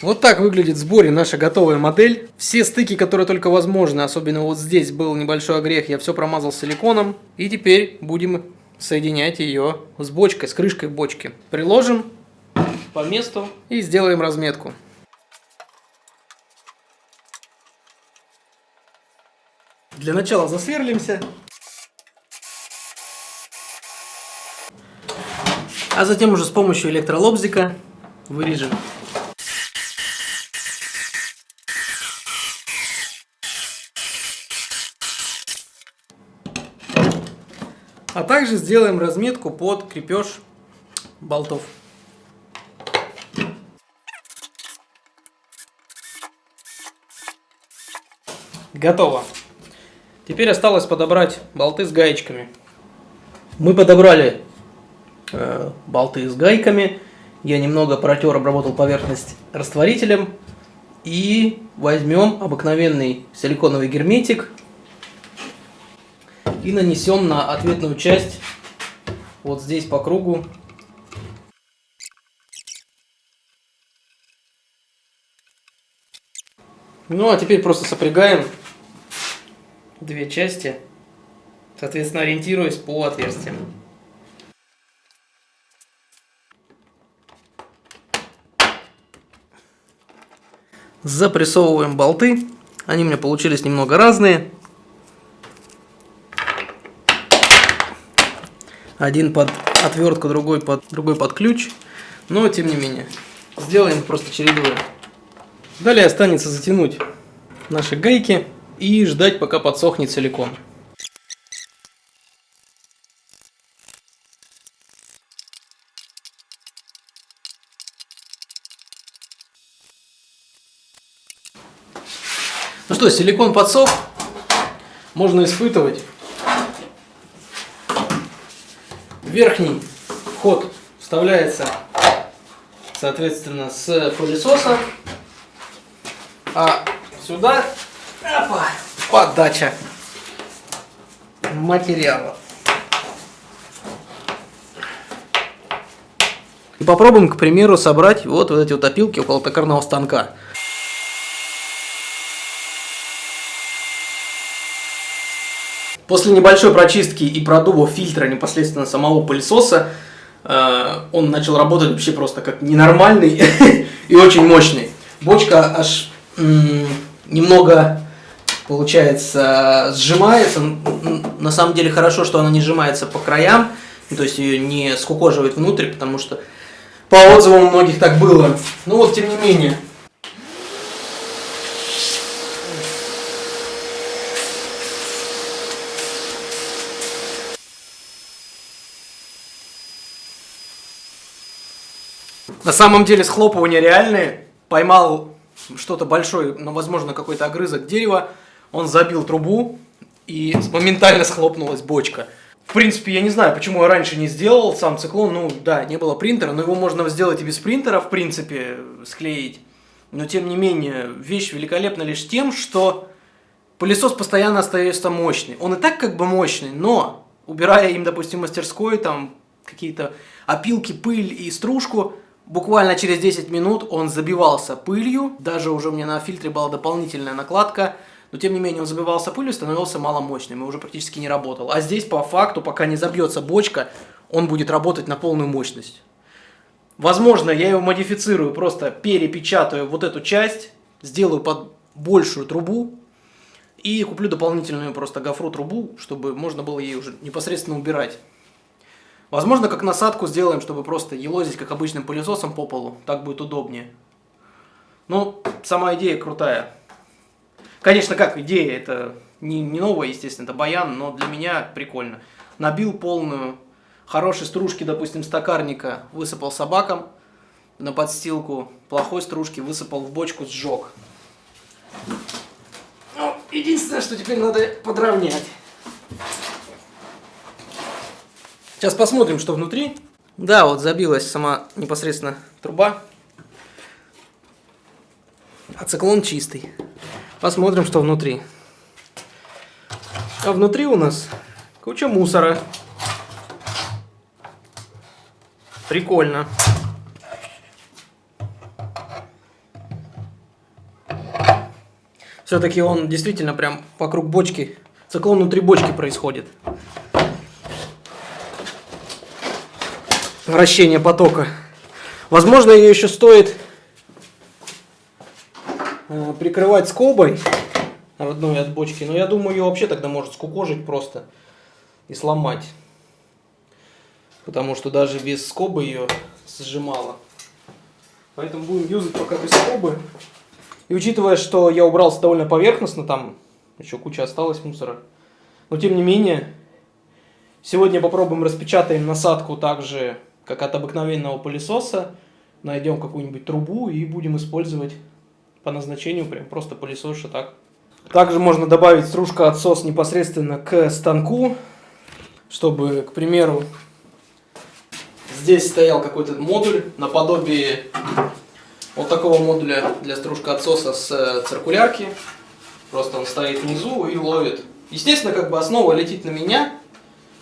Вот так выглядит в сборе наша готовая модель. Все стыки, которые только возможны, особенно вот здесь был небольшой огрех, я все промазал силиконом. И теперь будем соединять ее с бочкой, с крышкой бочки. Приложим по месту и сделаем разметку. Для начала засверлимся. А затем уже с помощью электролобзика вырежем. А также сделаем разметку под крепеж болтов. Готово. Теперь осталось подобрать болты с гаечками. Мы подобрали э, болты с гайками. Я немного протер, обработал поверхность растворителем. И возьмем обыкновенный силиконовый герметик и нанесем на ответную часть вот здесь по кругу. Ну а теперь просто сопрягаем две части, соответственно ориентируясь по отверстиям. Запрессовываем болты. Они у меня получились немного разные. Один под отвертку, другой под, другой под ключ. Но тем не менее. Сделаем просто чередуя. Далее останется затянуть наши гайки и ждать, пока подсохнет силикон. Ну что, силикон подсох, можно испытывать. Верхний вход вставляется, соответственно, с пылесоса, а сюда опа, подача материала. И попробуем, к примеру, собрать вот, вот эти вот опилки около токарного станка. После небольшой прочистки и продува фильтра непосредственно самого пылесоса, э, он начал работать вообще просто как ненормальный и очень мощный. Бочка аж немного, получается, сжимается. На самом деле хорошо, что она не сжимается по краям, то есть ее не скукоживает внутрь, потому что по отзывам многих так было. Ну вот, тем не менее, На самом деле схлопывания реальные. Поймал что-то большое, но, возможно, какой-то огрызок дерева. Он забил трубу, и моментально схлопнулась бочка. В принципе, я не знаю, почему я раньше не сделал сам циклон. Ну, да, не было принтера, но его можно сделать и без принтера, в принципе, склеить. Но, тем не менее, вещь великолепна лишь тем, что пылесос постоянно остается мощный. Он и так как бы мощный, но, убирая им, допустим, мастерской, там, какие-то опилки, пыль и стружку, Буквально через 10 минут он забивался пылью, даже уже у меня на фильтре была дополнительная накладка, но тем не менее он забивался пылью, становился маломощным и уже практически не работал. А здесь по факту, пока не забьется бочка, он будет работать на полную мощность. Возможно, я его модифицирую, просто перепечатаю вот эту часть, сделаю под большую трубу и куплю дополнительную просто гофру трубу, чтобы можно было ей уже непосредственно убирать. Возможно, как насадку сделаем, чтобы просто елозить, как обычным пылесосом по полу. Так будет удобнее. Ну, сама идея крутая. Конечно, как идея, это не, не новая, естественно, это баян, но для меня прикольно. Набил полную, хорошей стружки, допустим, стакарника, высыпал собакам на подстилку, плохой стружки высыпал в бочку, сжег. Ну, единственное, что теперь надо подровнять. Сейчас посмотрим, что внутри. Да, вот забилась сама непосредственно труба. А циклон чистый. Посмотрим, что внутри. А внутри у нас куча мусора. Прикольно. Все-таки он действительно прям вокруг бочки, циклон внутри бочки происходит. Вращение потока. Возможно, ее еще стоит э, прикрывать скобой одной от бочки, но я думаю, ее вообще тогда может скукожить просто и сломать. Потому что даже без скобы ее сжимало. Поэтому будем юзать пока без скобы. И учитывая, что я убрался довольно поверхностно, там еще куча осталось мусора. Но тем не менее, сегодня попробуем распечатаем насадку так же, как от обыкновенного пылесоса. Найдем какую-нибудь трубу и будем использовать по назначению прям просто пылесоша так. Также можно добавить стружка отсос непосредственно к станку, чтобы, к примеру, здесь стоял какой-то модуль наподобие вот такого модуля для стружка отсоса с э, циркулярки. Просто он стоит внизу и ловит. Естественно, как бы основа летит на меня,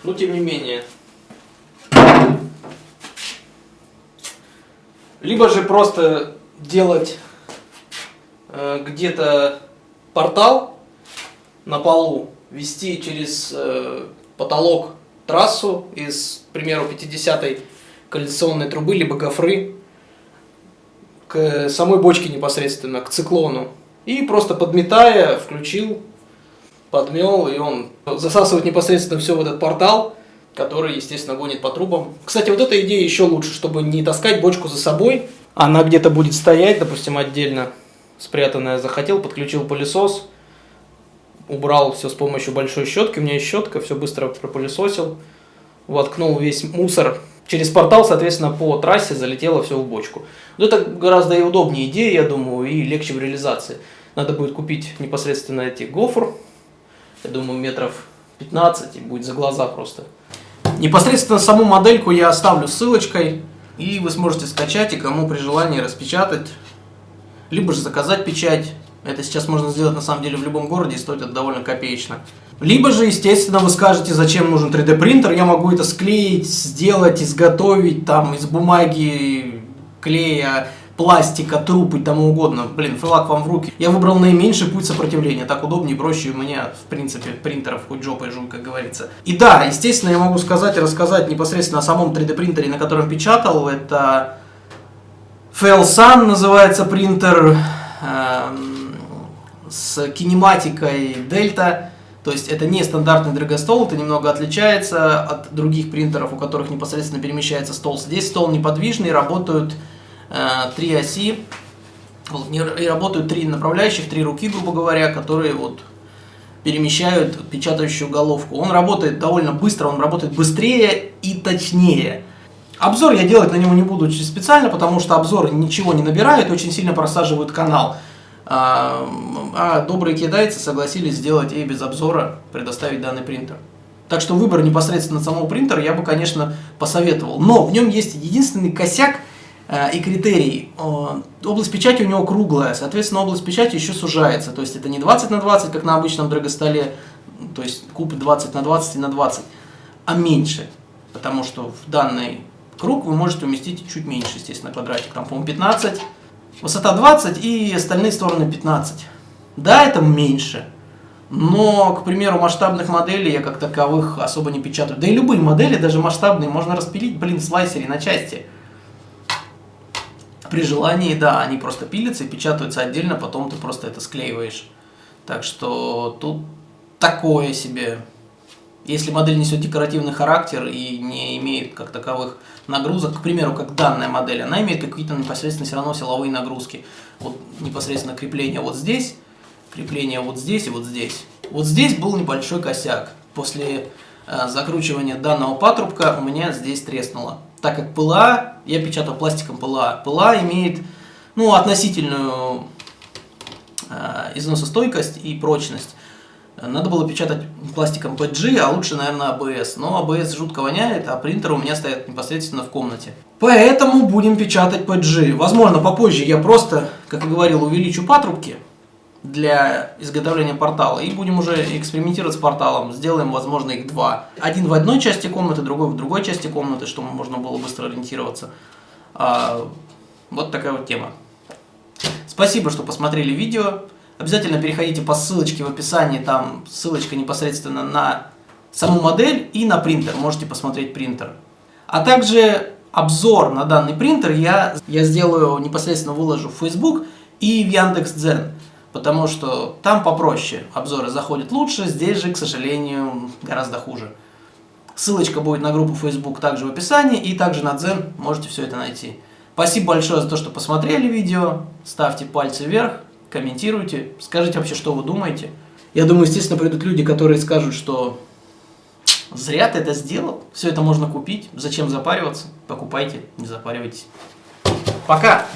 но тем не менее. Либо же просто делать э, где-то портал на полу, вести через э, потолок трассу из, к примеру, 50-й кондиционной трубы, либо гофры, к самой бочке непосредственно, к циклону. И просто подметая, включил, подмел, и он засасывает непосредственно все в этот портал, который, естественно, гонит по трубам. Кстати, вот эта идея еще лучше, чтобы не таскать бочку за собой. Она где-то будет стоять, допустим, отдельно спрятанная. Захотел, подключил пылесос, убрал все с помощью большой щетки. У меня есть щетка, все быстро пропылесосил. Воткнул весь мусор через портал, соответственно, по трассе залетело все в бочку. Вот это гораздо и удобнее идея, я думаю, и легче в реализации. Надо будет купить непосредственно эти гофр, я думаю, метров 15, и будет за глаза просто. Непосредственно саму модельку я оставлю ссылочкой, и вы сможете скачать, и кому при желании распечатать, либо же заказать печать. Это сейчас можно сделать на самом деле в любом городе, и стоит это довольно копеечно. Либо же, естественно, вы скажете, зачем нужен 3D принтер, я могу это склеить, сделать, изготовить там из бумаги, клея, пластика, труб и тому угодно. Блин, флаг вам в руки. Я выбрал наименьший путь сопротивления. Так удобнее, проще у меня, в принципе, принтеров хоть жопой жуй, как говорится. И да, естественно, я могу сказать и рассказать непосредственно о самом 3D принтере, на котором печатал. Это Felsan называется принтер э, с кинематикой Delta. То есть это не стандартный драгостол, это немного отличается от других принтеров, у которых непосредственно перемещается стол. Здесь стол неподвижный, работают три оси, вот, и работают три направляющих, три руки, грубо говоря, которые вот перемещают печатающую головку. Он работает довольно быстро, он работает быстрее и точнее. Обзор я делать на него не буду специально, потому что обзор ничего не набирает, очень сильно просаживают канал. А, а добрые китайцы согласились сделать и без обзора предоставить данный принтер. Так что выбор непосредственно самого принтера я бы, конечно, посоветовал. Но в нем есть единственный косяк э, и критерий. Э, область печати у него круглая, соответственно, область печати еще сужается. То есть это не 20 на 20, как на обычном драгостоле, то есть куб 20 на 20 и на 20, а меньше. Потому что в данный круг вы можете уместить чуть меньше, естественно, квадратик. Там, по-моему, 15 Высота 20 и остальные стороны 15. Да, это меньше. Но, к примеру, масштабных моделей я как таковых особо не печатаю. Да и любые модели, даже масштабные, можно распилить, блин, слайсере на части. При желании, да, они просто пилятся и печатаются отдельно, потом ты просто это склеиваешь. Так что тут такое себе если модель несет декоративный характер и не имеет как таковых нагрузок, к примеру, как данная модель, она имеет какие-то непосредственно все равно силовые нагрузки. Вот непосредственно крепление вот здесь, крепление вот здесь и вот здесь. Вот здесь был небольшой косяк. После э, закручивания данного патрубка у меня здесь треснуло. Так как ПЛА, я печатал пластиком ПЛА, ПЛА имеет ну, относительную э, износостойкость и прочность. Надо было печатать пластиком PG, а лучше, наверное, ABS. Но ABS жутко воняет, а принтер у меня стоит непосредственно в комнате. Поэтому будем печатать PG. Возможно, попозже я просто, как и говорил, увеличу патрубки для изготовления портала. И будем уже экспериментировать с порталом. Сделаем, возможно, их два. Один в одной части комнаты, другой в другой части комнаты, чтобы можно было быстро ориентироваться. А, вот такая вот тема. Спасибо, что посмотрели видео. Обязательно переходите по ссылочке в описании, там ссылочка непосредственно на саму модель и на принтер, можете посмотреть принтер. А также обзор на данный принтер я, я сделаю, непосредственно выложу в Facebook и в Яндекс.Дзен, потому что там попроще, обзоры заходят лучше, здесь же, к сожалению, гораздо хуже. Ссылочка будет на группу Facebook также в описании, и также на Дзен можете все это найти. Спасибо большое за то, что посмотрели видео, ставьте пальцы вверх, комментируйте, скажите вообще, что вы думаете. Я думаю, естественно, придут люди, которые скажут, что зря ты это сделал, все это можно купить, зачем запариваться, покупайте, не запаривайтесь. Пока!